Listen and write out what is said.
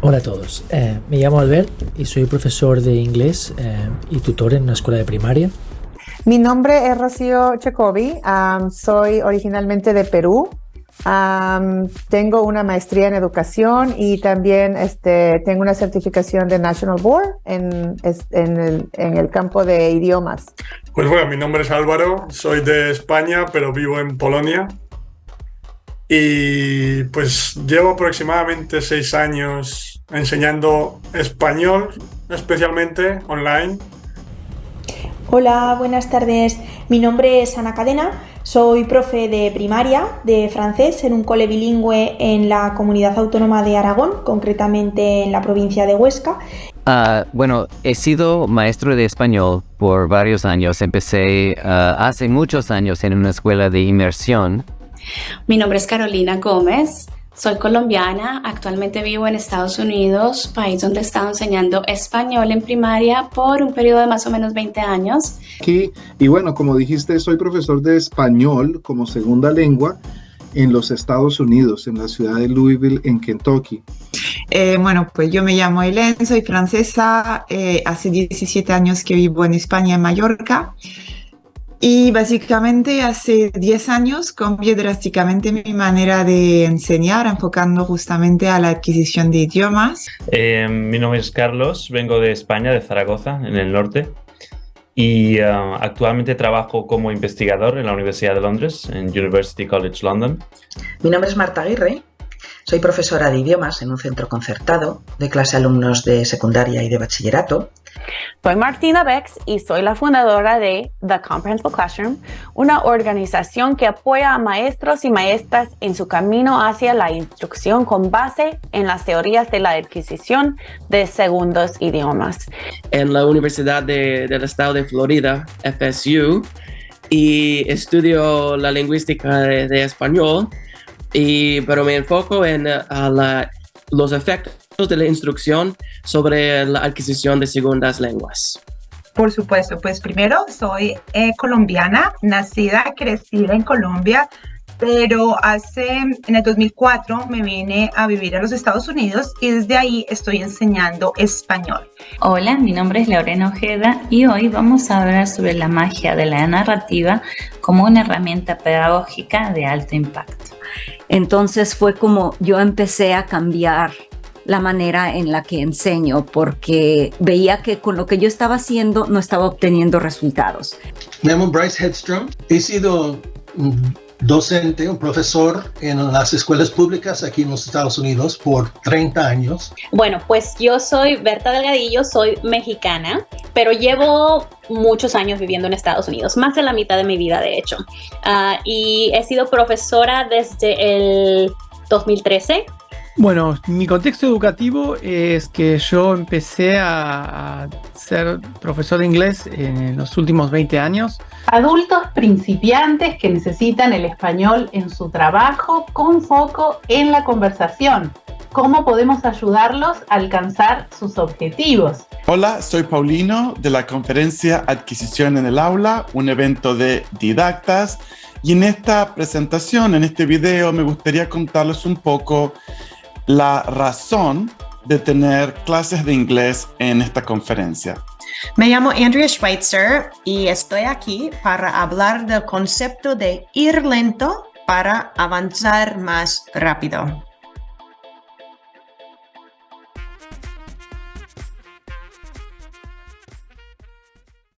Hola a todos, eh, me llamo Albert y soy profesor de inglés eh, y tutor en una escuela de primaria. Mi nombre es Rocío Checovi, um, soy originalmente de Perú. Um, tengo una maestría en educación y también este, tengo una certificación de National Board en, en, el, en el campo de idiomas. Pues bueno, mi nombre es Álvaro, soy de España, pero vivo en Polonia. Y pues llevo aproximadamente seis años enseñando español, especialmente online. Hola, buenas tardes. Mi nombre es Ana Cadena. Soy profe de primaria de francés en un cole bilingüe en la comunidad autónoma de Aragón, concretamente en la provincia de Huesca. Uh, bueno, he sido maestro de español por varios años. Empecé uh, hace muchos años en una escuela de inmersión mi nombre es Carolina Gómez, soy colombiana, actualmente vivo en Estados Unidos, país donde he estado enseñando español en primaria por un periodo de más o menos 20 años. Aquí, y bueno, como dijiste, soy profesor de español como segunda lengua en los Estados Unidos, en la ciudad de Louisville, en Kentucky. Eh, bueno, pues yo me llamo Hélène, soy francesa, eh, hace 17 años que vivo en España, en Mallorca. Y básicamente hace 10 años cambié drásticamente mi manera de enseñar, enfocando justamente a la adquisición de idiomas. Eh, mi nombre es Carlos, vengo de España, de Zaragoza, en el norte. Y uh, actualmente trabajo como investigador en la Universidad de Londres, en University College London. Mi nombre es Marta Aguirre, soy profesora de idiomas en un centro concertado de clase alumnos de secundaria y de bachillerato. Soy Martina Bex y soy la fundadora de The Comprehensible Classroom, una organización que apoya a maestros y maestras en su camino hacia la instrucción con base en las teorías de la adquisición de segundos idiomas. En la Universidad del Estado de Florida, FSU, y estudio la lingüística de español y, pero me enfoco en los efectos de la instrucción sobre la adquisición de segundas lenguas. Por supuesto, pues primero soy eh, colombiana, nacida, crecida en Colombia, pero hace, en el 2004 me vine a vivir a los Estados Unidos y desde ahí estoy enseñando español. Hola, mi nombre es Lorena Ojeda y hoy vamos a hablar sobre la magia de la narrativa como una herramienta pedagógica de alto impacto. Entonces fue como yo empecé a cambiar la manera en la que enseño porque veía que con lo que yo estaba haciendo no estaba obteniendo resultados. Me llamo Bryce Headstrom. He sido docente, un profesor en las escuelas públicas aquí en los Estados Unidos por 30 años. Bueno, pues yo soy Berta Delgadillo, soy mexicana, pero llevo muchos años viviendo en Estados Unidos, más de la mitad de mi vida de hecho. Uh, y he sido profesora desde el 2013 bueno, mi contexto educativo es que yo empecé a, ser profesor de inglés en los últimos 20 años. Adultos principiantes que necesitan el español en su trabajo con foco en la conversación. ¿Cómo podemos ayudarlos a alcanzar sus objetivos? Hola, soy Paulino de la conferencia Adquisición en el Aula, un evento de didactas. Y en esta presentación, en este video, me gustaría contarles un poco la razón de tener clases de inglés en esta conferencia. Me llamo Andrea Schweitzer y estoy aquí para hablar del concepto de ir lento para avanzar más rápido.